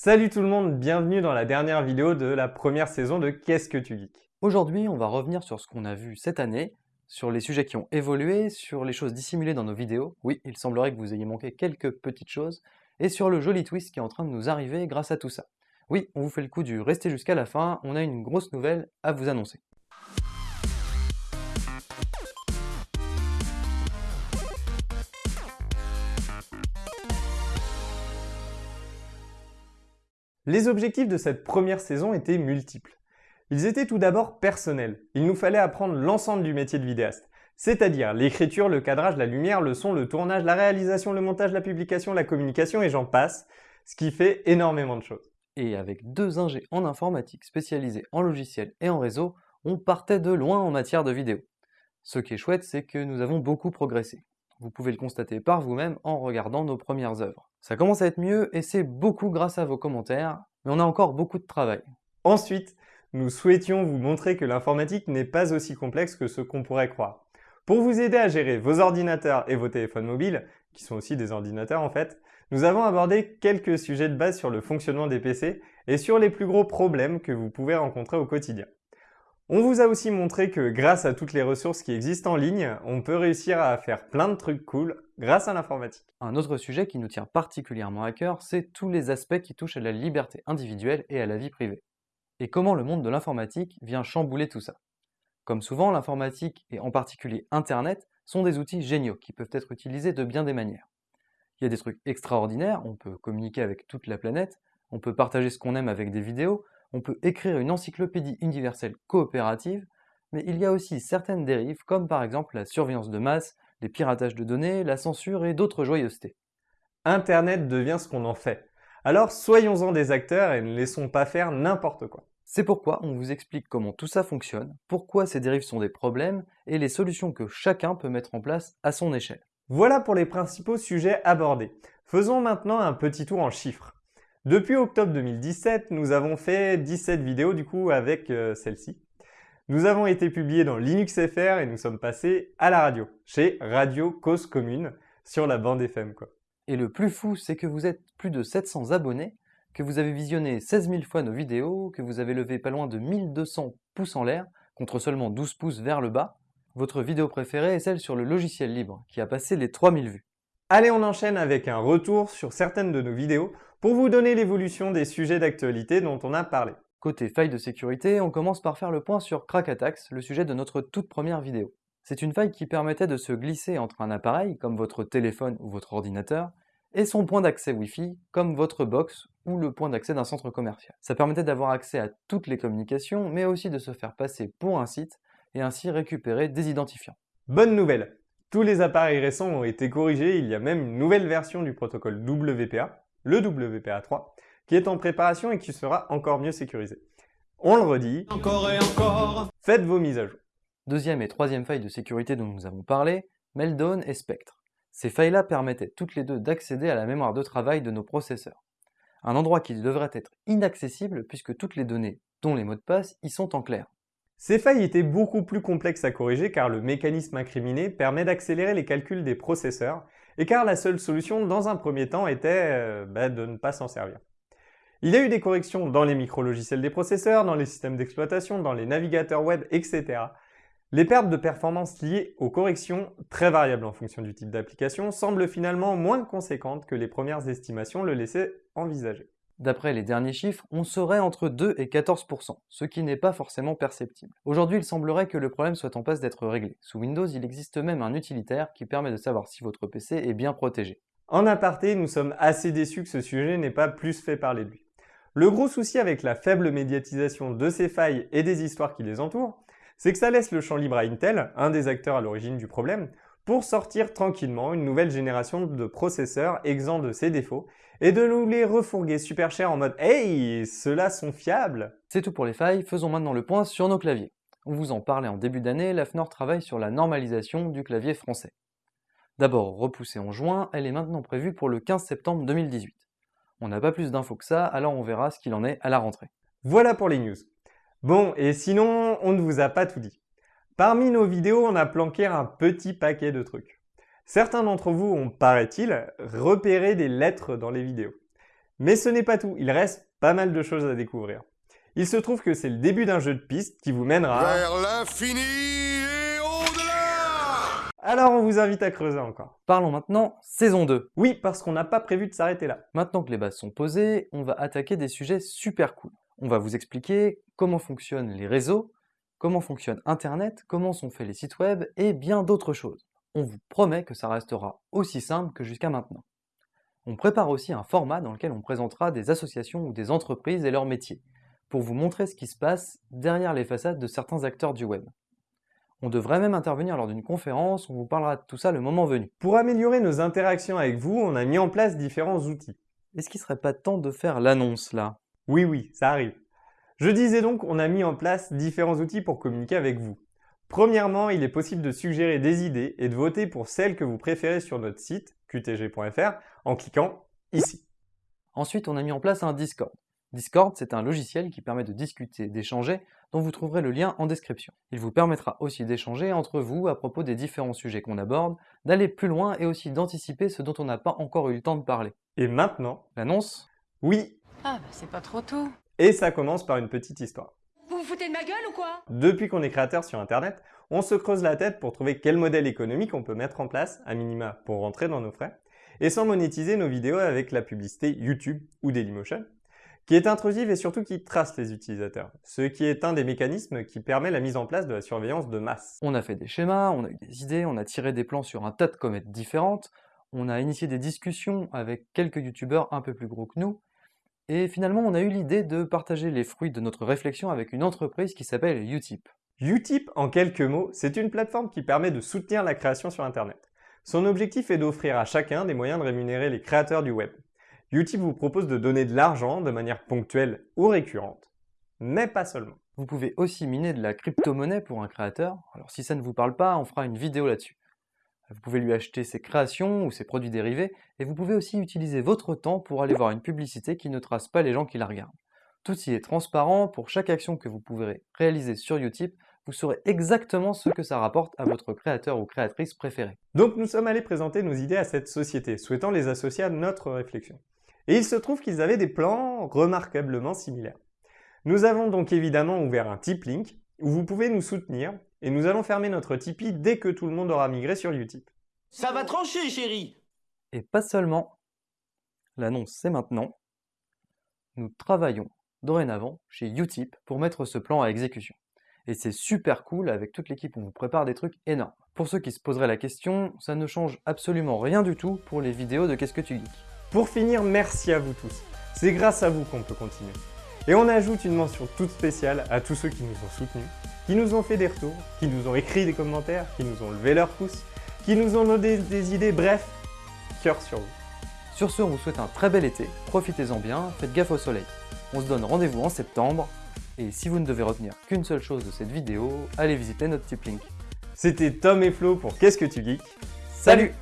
Salut tout le monde, bienvenue dans la dernière vidéo de la première saison de Qu'est-ce que tu geeks? Aujourd'hui, on va revenir sur ce qu'on a vu cette année, sur les sujets qui ont évolué, sur les choses dissimulées dans nos vidéos, oui, il semblerait que vous ayez manqué quelques petites choses, et sur le joli twist qui est en train de nous arriver grâce à tout ça. Oui, on vous fait le coup du rester jusqu'à la fin, on a une grosse nouvelle à vous annoncer. Les objectifs de cette première saison étaient multiples. Ils étaient tout d'abord personnels. Il nous fallait apprendre l'ensemble du métier de vidéaste, c'est-à-dire l'écriture, le cadrage, la lumière, le son, le tournage, la réalisation, le montage, la publication, la communication et j'en passe, ce qui fait énormément de choses. Et avec deux ingés en informatique spécialisés en logiciel et en réseau, on partait de loin en matière de vidéo. Ce qui est chouette, c'est que nous avons beaucoup progressé. Vous pouvez le constater par vous-même en regardant nos premières œuvres. Ça commence à être mieux et c'est beaucoup grâce à vos commentaires, mais on a encore beaucoup de travail. Ensuite, nous souhaitions vous montrer que l'informatique n'est pas aussi complexe que ce qu'on pourrait croire. Pour vous aider à gérer vos ordinateurs et vos téléphones mobiles, qui sont aussi des ordinateurs en fait, nous avons abordé quelques sujets de base sur le fonctionnement des PC et sur les plus gros problèmes que vous pouvez rencontrer au quotidien. On vous a aussi montré que grâce à toutes les ressources qui existent en ligne, on peut réussir à faire plein de trucs cool grâce à l'informatique. Un autre sujet qui nous tient particulièrement à cœur, c'est tous les aspects qui touchent à la liberté individuelle et à la vie privée. Et comment le monde de l'informatique vient chambouler tout ça? Comme souvent, l'informatique, et en particulier Internet, sont des outils géniaux qui peuvent être utilisés de bien des manières. Il y a des trucs extraordinaires, on peut communiquer avec toute la planète, on peut partager ce qu'on aime avec des vidéos, on peut écrire une encyclopédie universelle coopérative, mais il y a aussi certaines dérives, comme par exemple la surveillance de masse, les piratages de données, la censure et d'autres joyeusetés. Internet devient ce qu'on en fait. Alors soyons-en des acteurs et ne laissons pas faire n'importe quoi. C'est pourquoi on vous explique comment tout ça fonctionne, pourquoi ces dérives sont des problèmes et les solutions que chacun peut mettre en place à son échelle. Voilà pour les principaux sujets abordés. Faisons maintenant un petit tour en chiffres. Depuis octobre 2017, nous avons fait 17 vidéos du coup avec euh, celle-ci. Nous avons été publiés dans Linux FR et nous sommes passés à la radio, chez Radio Cause Commune, sur la bande FM quoi. Et le plus fou, c'est que vous êtes plus de 700 abonnés, que vous avez visionné 16 000 fois nos vidéos, que vous avez levé pas loin de 1200 pouces en l'air, contre seulement 12 pouces vers le bas. Votre vidéo préférée est celle sur le logiciel libre, qui a passé les 3000 vues. Allez, on enchaîne avec un retour sur certaines de nos vidéos pour vous donner l'évolution des sujets d'actualité dont on a parlé. Côté faille de sécurité, on commence par faire le point sur Crack Attacks, le sujet de notre toute première vidéo. C'est une faille qui permettait de se glisser entre un appareil, comme votre téléphone ou votre ordinateur, et son point d'accès Wi-Fi, comme votre box ou le point d'accès d'un centre commercial. Ça permettait d'avoir accès à toutes les communications, mais aussi de se faire passer pour un site, et ainsi récupérer des identifiants. Bonne nouvelle Tous les appareils récents ont été corrigés, il y a même une nouvelle version du protocole WPA, le WPA3, qui est en préparation et qui sera encore mieux sécurisé. On le redit, encore et encore, faites vos mises à jour. Deuxième et troisième faille de sécurité dont nous avons parlé, Meltdown et Spectre. Ces failles-là permettaient toutes les deux d'accéder à la mémoire de travail de nos processeurs. Un endroit qui devrait être inaccessible puisque toutes les données, dont les mots de passe, y sont en clair. Ces failles étaient beaucoup plus complexes à corriger car le mécanisme incriminé permet d'accélérer les calculs des processeurs et car la seule solution dans un premier temps était euh, bah, de ne pas s'en servir. Il y a eu des corrections dans les micro-logiciels des processeurs, dans les systèmes d'exploitation, dans les navigateurs web, etc. Les pertes de performance liées aux corrections, très variables en fonction du type d'application, semblent finalement moins conséquentes que les premières estimations le laissaient envisager. D'après les derniers chiffres, on serait entre 2 et 14%, ce qui n'est pas forcément perceptible. Aujourd'hui, il semblerait que le problème soit en passe d'être réglé. Sous Windows, il existe même un utilitaire qui permet de savoir si votre PC est bien protégé. En aparté, nous sommes assez déçus que ce sujet n'ait pas plus fait parler de lui. Le gros souci avec la faible médiatisation de ces failles et des histoires qui les entourent, c'est que ça laisse le champ libre à Intel, un des acteurs à l'origine du problème, pour sortir tranquillement une nouvelle génération de processeurs exempts de ces défauts et de nous les refourguer super cher en mode « Hey, ceux-là sont fiables !» C'est tout pour les failles, faisons maintenant le point sur nos claviers. On vous en parlait en début d'année, la FNOR travaille sur la normalisation du clavier français. D'abord repoussée en juin, elle est maintenant prévue pour le 15 septembre 2018. On n'a pas plus d'infos que ça, alors on verra ce qu'il en est à la rentrée. Voilà pour les news. Bon, et sinon, on ne vous a pas tout dit. Parmi nos vidéos, on a planqué un petit paquet de trucs. Certains d'entre vous ont, paraît-il, repéré des lettres dans les vidéos. Mais ce n'est pas tout, il reste pas mal de choses à découvrir. Il se trouve que c'est le début d'un jeu de piste qui vous mènera... Vers l'infini et au-delà Alors on vous invite à creuser encore. Parlons maintenant saison 2. Oui, parce qu'on n'a pas prévu de s'arrêter là. Maintenant que les bases sont posées, on va attaquer des sujets super cool. On va vous expliquer comment fonctionnent les réseaux, comment fonctionne Internet, comment sont faits les sites web et bien d'autres choses. On vous promet que ça restera aussi simple que jusqu'à maintenant. On prépare aussi un format dans lequel on présentera des associations ou des entreprises et leurs métiers, pour vous montrer ce qui se passe derrière les façades de certains acteurs du web. On devrait même intervenir lors d'une conférence, on vous parlera de tout ça le moment venu. Pour améliorer nos interactions avec vous, on a mis en place différents outils. Est-ce qu'il serait pas temps de faire l'annonce là? Oui, oui, ça arrive. Je disais donc, on a mis en place différents outils pour communiquer avec vous. Premièrement, il est possible de suggérer des idées et de voter pour celles que vous préférez sur notre site qtg.fr en cliquant ici. Ensuite, on a mis en place un Discord. Discord, c'est un logiciel qui permet de discuter, d'échanger, dont vous trouverez le lien en description. Il vous permettra aussi d'échanger entre vous à propos des différents sujets qu'on aborde, d'aller plus loin et aussi d'anticiper ce dont on n'a pas encore eu le temps de parler. Et maintenant, L'annonce? oui, Ah bah c'est pas trop tôt. Et ça commence par une petite histoire. Vous vous foutez de ma gueule ou quoi? Depuis qu'on est créateur sur Internet, on se creuse la tête pour trouver quel modèle économique on peut mettre en place, à minima, pour rentrer dans nos frais, et sans monétiser nos vidéos avec la publicité YouTube ou Dailymotion, qui est intrusive et surtout qui trace les utilisateurs, ce qui est un des mécanismes qui permet la mise en place de la surveillance de masse. On a fait des schémas, on a eu des idées, on a tiré des plans sur un tas de comètes différentes, on a initié des discussions avec quelques youtubeurs un peu plus gros que nous, et finalement on a eu l'idée de partager les fruits de notre réflexion avec une entreprise qui s'appelle Utip. Utip, en quelques mots, c'est une plateforme qui permet de soutenir la création sur Internet. Son objectif est d'offrir à chacun des moyens de rémunérer les créateurs du web. Utip vous propose de donner de l'argent de manière ponctuelle ou récurrente, mais pas seulement. Vous pouvez aussi miner de la crypto-monnaie pour un créateur, alors si ça ne vous parle pas, on fera une vidéo là-dessus. Vous pouvez lui acheter ses créations ou ses produits dérivés, et vous pouvez aussi utiliser votre temps pour aller voir une publicité qui ne trace pas les gens qui la regardent. Tout y est transparent, pour chaque action que vous pourrez réaliser sur Utip, vous saurez exactement ce que ça rapporte à votre créateur ou créatrice préféré. Donc nous sommes allés présenter nos idées à cette société, souhaitant les associer à notre réflexion. Et il se trouve qu'ils avaient des plans remarquablement similaires. Nous avons donc évidemment ouvert un Tip Link, où vous pouvez nous soutenir, et nous allons fermer notre Tipeee dès que tout le monde aura migré sur Utip. Ça va trancher, chérie Et pas seulement. L'annonce c'est maintenant. Nous travaillons dorénavant chez Utip pour mettre ce plan à exécution. Et c'est super cool, avec toute l'équipe on vous prépare des trucs énormes. Pour ceux qui se poseraient la question, ça ne change absolument rien du tout pour les vidéos de Qu'est-ce que tu geeks. Pour finir, merci à vous tous. C'est grâce à vous qu'on peut continuer. Et on ajoute une mention toute spéciale à tous ceux qui nous ont soutenus, qui nous ont fait des retours, qui nous ont écrit des commentaires, qui nous ont levé leur pouce, qui nous ont donné des idées, bref, cœur sur vous. Sur ce, on vous souhaite un très bel été, profitez-en bien, faites gaffe au soleil. On se donne rendez-vous en septembre, et si vous ne devez retenir qu'une seule chose de cette vidéo, allez visiter notre Tip Link. C'était Tom et Flo pour Qu'est-ce que tu geeks? Salut